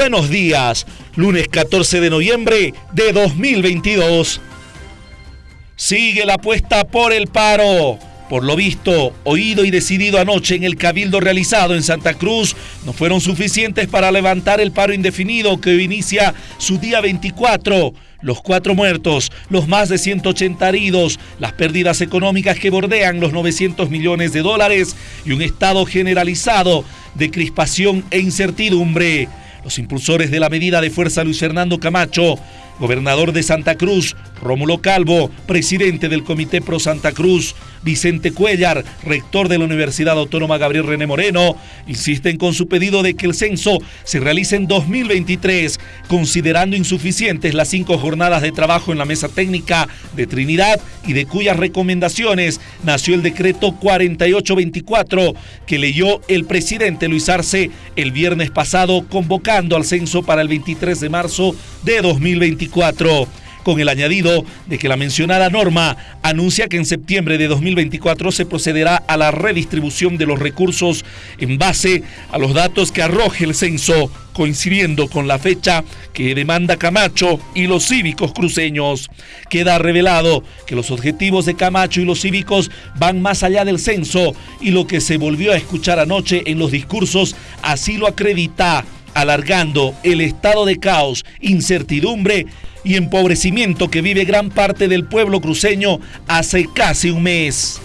Buenos días, lunes 14 de noviembre de 2022. Sigue la apuesta por el paro. Por lo visto, oído y decidido anoche en el cabildo realizado en Santa Cruz, no fueron suficientes para levantar el paro indefinido que inicia su día 24. Los cuatro muertos, los más de 180 heridos, las pérdidas económicas que bordean los 900 millones de dólares y un estado generalizado de crispación e incertidumbre. Los impulsores de la medida de fuerza Luis Fernando Camacho gobernador de Santa Cruz, Rómulo Calvo, presidente del Comité Pro Santa Cruz, Vicente Cuellar, rector de la Universidad Autónoma Gabriel René Moreno, insisten con su pedido de que el censo se realice en 2023, considerando insuficientes las cinco jornadas de trabajo en la mesa técnica de Trinidad y de cuyas recomendaciones nació el decreto 4824 que leyó el presidente Luis Arce el viernes pasado convocando al censo para el 23 de marzo de 2024 con el añadido de que la mencionada norma anuncia que en septiembre de 2024 se procederá a la redistribución de los recursos en base a los datos que arroje el censo, coincidiendo con la fecha que demanda Camacho y los cívicos cruceños. Queda revelado que los objetivos de Camacho y los cívicos van más allá del censo y lo que se volvió a escuchar anoche en los discursos así lo acredita alargando el estado de caos, incertidumbre y empobrecimiento que vive gran parte del pueblo cruceño hace casi un mes.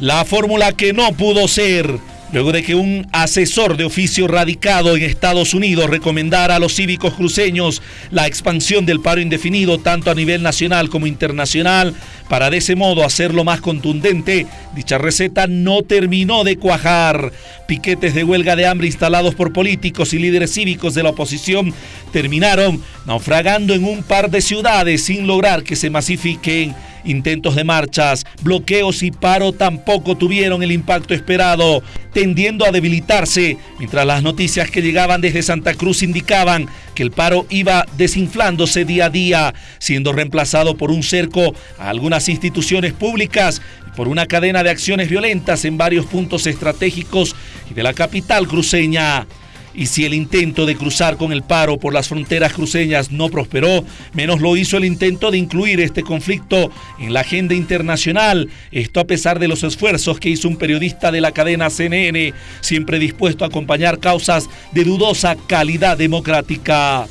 La fórmula que no pudo ser luego de que un asesor de oficio radicado en Estados Unidos recomendara a los cívicos cruceños la expansión del paro indefinido tanto a nivel nacional como internacional, para de ese modo hacerlo más contundente, dicha receta no terminó de cuajar. Piquetes de huelga de hambre instalados por políticos y líderes cívicos de la oposición terminaron naufragando en un par de ciudades sin lograr que se masifiquen Intentos de marchas, bloqueos y paro tampoco tuvieron el impacto esperado, tendiendo a debilitarse, mientras las noticias que llegaban desde Santa Cruz indicaban que el paro iba desinflándose día a día, siendo reemplazado por un cerco a algunas instituciones públicas y por una cadena de acciones violentas en varios puntos estratégicos y de la capital cruceña. Y si el intento de cruzar con el paro por las fronteras cruceñas no prosperó, menos lo hizo el intento de incluir este conflicto en la agenda internacional. Esto a pesar de los esfuerzos que hizo un periodista de la cadena CNN, siempre dispuesto a acompañar causas de dudosa calidad democrática.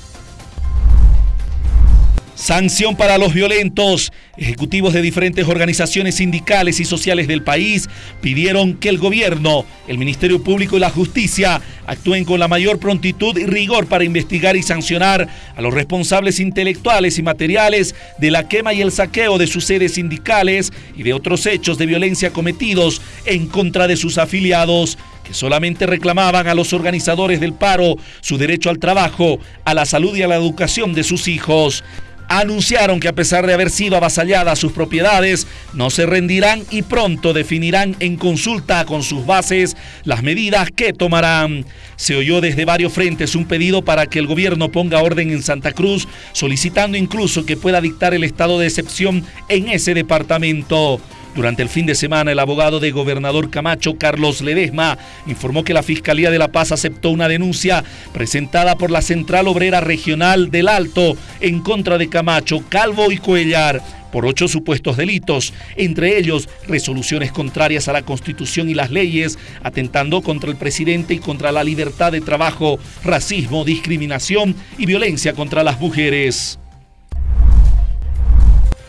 Sanción para los violentos. Ejecutivos de diferentes organizaciones sindicales y sociales del país pidieron que el gobierno, el Ministerio Público y la Justicia actúen con la mayor prontitud y rigor para investigar y sancionar a los responsables intelectuales y materiales de la quema y el saqueo de sus sedes sindicales y de otros hechos de violencia cometidos en contra de sus afiliados que solamente reclamaban a los organizadores del paro su derecho al trabajo, a la salud y a la educación de sus hijos anunciaron que a pesar de haber sido avasalladas sus propiedades, no se rendirán y pronto definirán en consulta con sus bases las medidas que tomarán. Se oyó desde varios frentes un pedido para que el gobierno ponga orden en Santa Cruz, solicitando incluso que pueda dictar el estado de excepción en ese departamento. Durante el fin de semana, el abogado de gobernador Camacho, Carlos Ledesma, informó que la Fiscalía de La Paz aceptó una denuncia presentada por la Central Obrera Regional del Alto en contra de Camacho, Calvo y Cuellar por ocho supuestos delitos, entre ellos resoluciones contrarias a la Constitución y las leyes, atentando contra el presidente y contra la libertad de trabajo, racismo, discriminación y violencia contra las mujeres.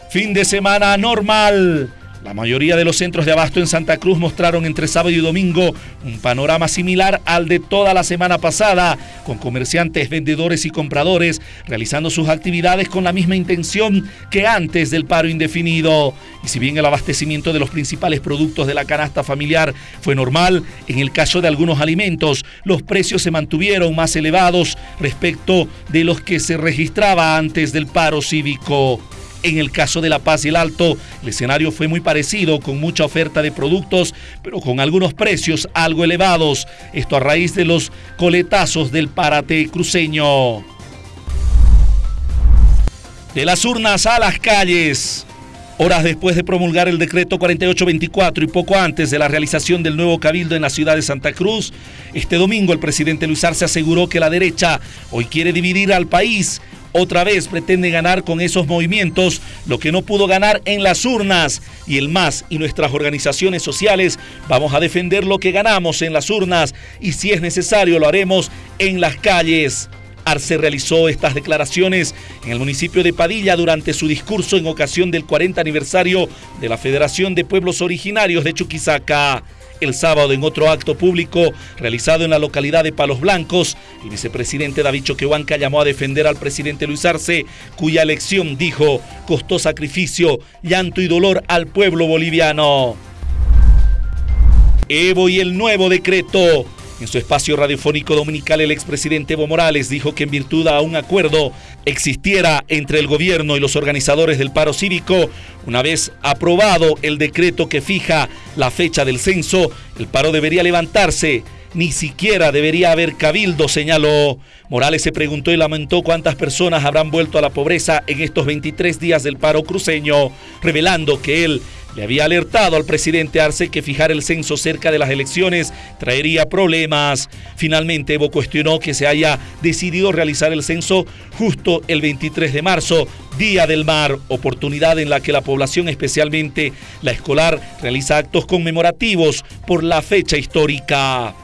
Fin de semana normal. La mayoría de los centros de abasto en Santa Cruz mostraron entre sábado y domingo un panorama similar al de toda la semana pasada, con comerciantes, vendedores y compradores realizando sus actividades con la misma intención que antes del paro indefinido. Y si bien el abastecimiento de los principales productos de la canasta familiar fue normal, en el caso de algunos alimentos los precios se mantuvieron más elevados respecto de los que se registraba antes del paro cívico. En el caso de La Paz y el Alto, el escenario fue muy parecido, con mucha oferta de productos, pero con algunos precios algo elevados. Esto a raíz de los coletazos del parate cruceño. De las urnas a las calles. Horas después de promulgar el decreto 4824 y poco antes de la realización del nuevo cabildo en la ciudad de Santa Cruz, este domingo el presidente Luis Arce aseguró que la derecha hoy quiere dividir al país. Otra vez pretende ganar con esos movimientos lo que no pudo ganar en las urnas. Y el MAS y nuestras organizaciones sociales vamos a defender lo que ganamos en las urnas y si es necesario lo haremos en las calles. Arce realizó estas declaraciones en el municipio de Padilla durante su discurso en ocasión del 40 aniversario de la Federación de Pueblos Originarios de Chuquisaca. El sábado, en otro acto público realizado en la localidad de Palos Blancos, el vicepresidente David Choquehuanca llamó a defender al presidente Luis Arce, cuya elección, dijo, costó sacrificio, llanto y dolor al pueblo boliviano. Evo y el nuevo decreto en su espacio radiofónico dominical, el expresidente Evo Morales dijo que en virtud a un acuerdo existiera entre el gobierno y los organizadores del paro cívico, una vez aprobado el decreto que fija la fecha del censo, el paro debería levantarse. Ni siquiera debería haber cabildo, señaló. Morales se preguntó y lamentó cuántas personas habrán vuelto a la pobreza en estos 23 días del paro cruceño, revelando que él le había alertado al presidente Arce que fijar el censo cerca de las elecciones traería problemas. Finalmente, Evo cuestionó que se haya decidido realizar el censo justo el 23 de marzo, Día del Mar, oportunidad en la que la población, especialmente la escolar, realiza actos conmemorativos por la fecha histórica.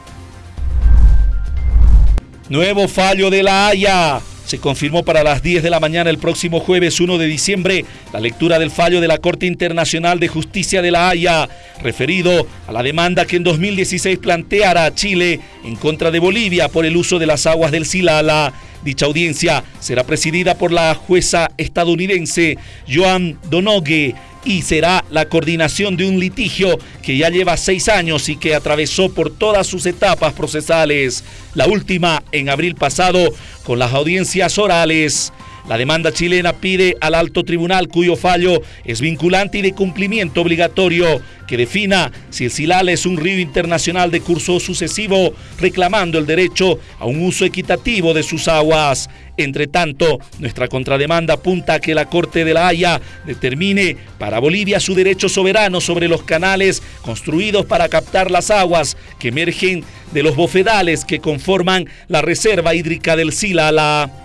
Nuevo fallo de la Haya. Se confirmó para las 10 de la mañana el próximo jueves 1 de diciembre la lectura del fallo de la Corte Internacional de Justicia de la Haya, referido a la demanda que en 2016 planteara Chile en contra de Bolivia por el uso de las aguas del Silala. Dicha audiencia será presidida por la jueza estadounidense Joan Donogue y será la coordinación de un litigio que ya lleva seis años y que atravesó por todas sus etapas procesales, la última en abril pasado con las audiencias orales. La demanda chilena pide al alto tribunal cuyo fallo es vinculante y de cumplimiento obligatorio que defina si el Silal es un río internacional de curso sucesivo, reclamando el derecho a un uso equitativo de sus aguas. Entre tanto, nuestra contrademanda apunta a que la Corte de la Haya determine para Bolivia su derecho soberano sobre los canales construidos para captar las aguas que emergen de los bofedales que conforman la reserva hídrica del Silala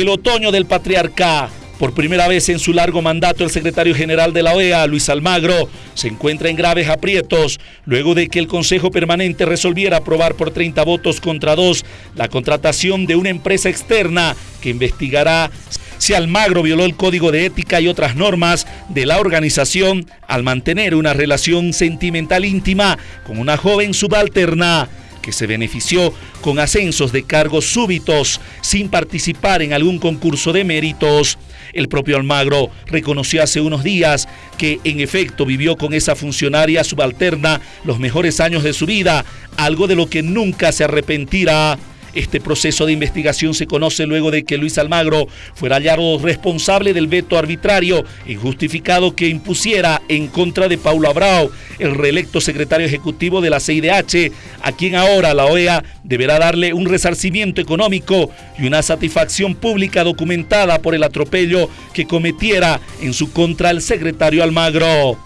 el otoño del patriarca. Por primera vez en su largo mandato, el secretario general de la OEA, Luis Almagro, se encuentra en graves aprietos luego de que el Consejo Permanente resolviera aprobar por 30 votos contra 2 la contratación de una empresa externa que investigará si Almagro violó el código de ética y otras normas de la organización al mantener una relación sentimental íntima con una joven subalterna que se benefició con ascensos de cargos súbitos sin participar en algún concurso de méritos. El propio Almagro reconoció hace unos días que en efecto vivió con esa funcionaria subalterna los mejores años de su vida, algo de lo que nunca se arrepentirá. Este proceso de investigación se conoce luego de que Luis Almagro fuera hallado responsable del veto arbitrario injustificado que impusiera en contra de Paulo Abrao, el reelecto secretario ejecutivo de la CIDH, a quien ahora la OEA deberá darle un resarcimiento económico y una satisfacción pública documentada por el atropello que cometiera en su contra el secretario Almagro.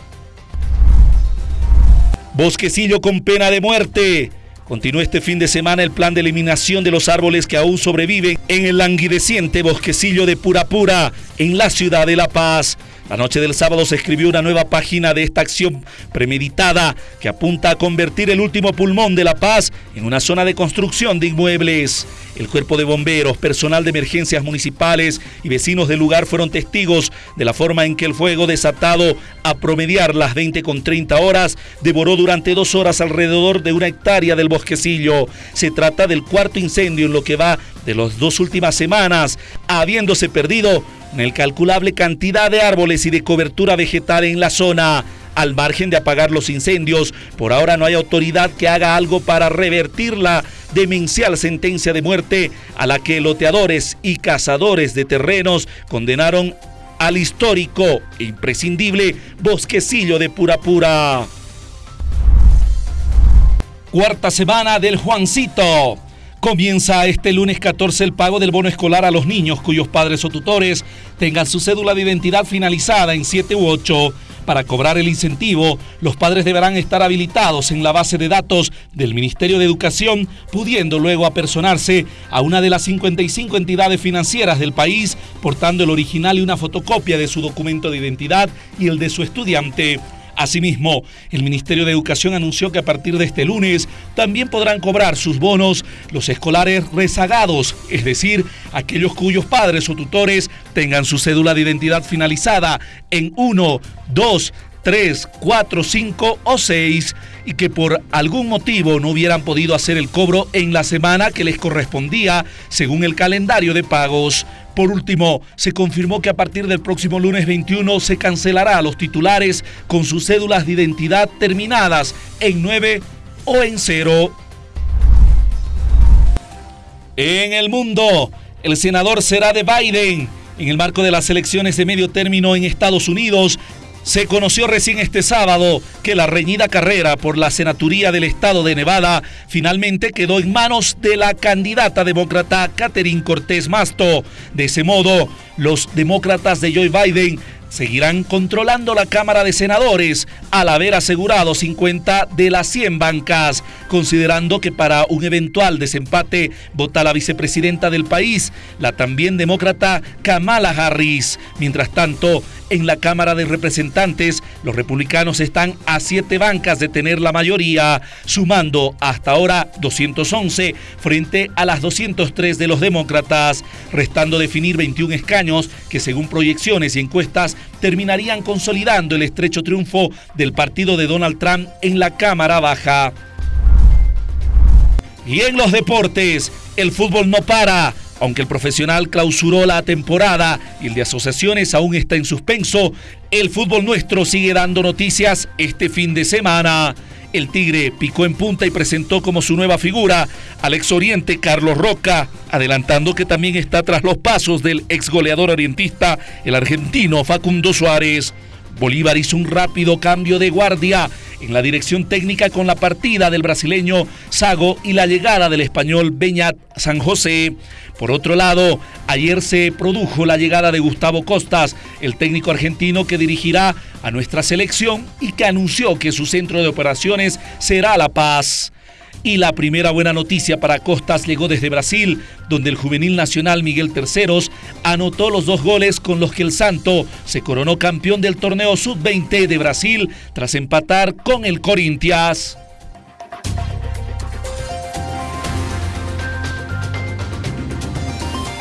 Bosquecillo con pena de muerte. Continúa este fin de semana el plan de eliminación de los árboles que aún sobreviven en el languideciente bosquecillo de Purapura, en la ciudad de La Paz. La noche del sábado se escribió una nueva página de esta acción premeditada que apunta a convertir el último pulmón de La Paz en una zona de construcción de inmuebles. El cuerpo de bomberos, personal de emergencias municipales y vecinos del lugar fueron testigos de la forma en que el fuego desatado a promediar las 20 con 30 horas devoró durante dos horas alrededor de una hectárea del bosquecillo. Se trata del cuarto incendio en lo que va de las dos últimas semanas, habiéndose perdido una incalculable cantidad de árboles y de cobertura vegetal en la zona. Al margen de apagar los incendios, por ahora no hay autoridad que haga algo para revertir la demencial sentencia de muerte a la que loteadores y cazadores de terrenos condenaron al histórico e imprescindible bosquecillo de Pura Pura. Cuarta semana del Juancito Comienza este lunes 14 el pago del bono escolar a los niños cuyos padres o tutores tengan su cédula de identidad finalizada en 7 u 8. Para cobrar el incentivo, los padres deberán estar habilitados en la base de datos del Ministerio de Educación, pudiendo luego apersonarse a una de las 55 entidades financieras del país, portando el original y una fotocopia de su documento de identidad y el de su estudiante. Asimismo, el Ministerio de Educación anunció que a partir de este lunes también podrán cobrar sus bonos los escolares rezagados, es decir, aquellos cuyos padres o tutores tengan su cédula de identidad finalizada en 1, 2, 3, 4, 5 o 6 y que por algún motivo no hubieran podido hacer el cobro en la semana que les correspondía según el calendario de pagos. Por último, se confirmó que a partir del próximo lunes 21 se cancelará a los titulares con sus cédulas de identidad terminadas en 9 o en 0. En el mundo, el senador será de Biden. En el marco de las elecciones de medio término en Estados Unidos, se conoció recién este sábado que la reñida carrera por la senaturía del estado de Nevada finalmente quedó en manos de la candidata demócrata Catherine Cortés Masto. De ese modo, los demócratas de Joe Biden seguirán controlando la Cámara de Senadores al haber asegurado 50 de las 100 bancas, considerando que para un eventual desempate vota la vicepresidenta del país, la también demócrata Kamala Harris. Mientras tanto, en la Cámara de Representantes, los republicanos están a siete bancas de tener la mayoría, sumando hasta ahora 211 frente a las 203 de los demócratas, restando definir 21 escaños que según proyecciones y encuestas terminarían consolidando el estrecho triunfo del partido de Donald Trump en la Cámara Baja. Y en los deportes, el fútbol no para. Aunque el profesional clausuró la temporada y el de asociaciones aún está en suspenso, el fútbol nuestro sigue dando noticias este fin de semana. El Tigre picó en punta y presentó como su nueva figura al ex oriente Carlos Roca, adelantando que también está tras los pasos del ex goleador orientista, el argentino Facundo Suárez. Bolívar hizo un rápido cambio de guardia en la dirección técnica con la partida del brasileño Sago y la llegada del español Beñat San José. Por otro lado, ayer se produjo la llegada de Gustavo Costas, el técnico argentino que dirigirá a nuestra selección y que anunció que su centro de operaciones será La Paz. Y la primera buena noticia para Costas llegó desde Brasil, donde el juvenil nacional Miguel Terceros anotó los dos goles con los que el Santo se coronó campeón del torneo sub-20 de Brasil tras empatar con el Corinthians.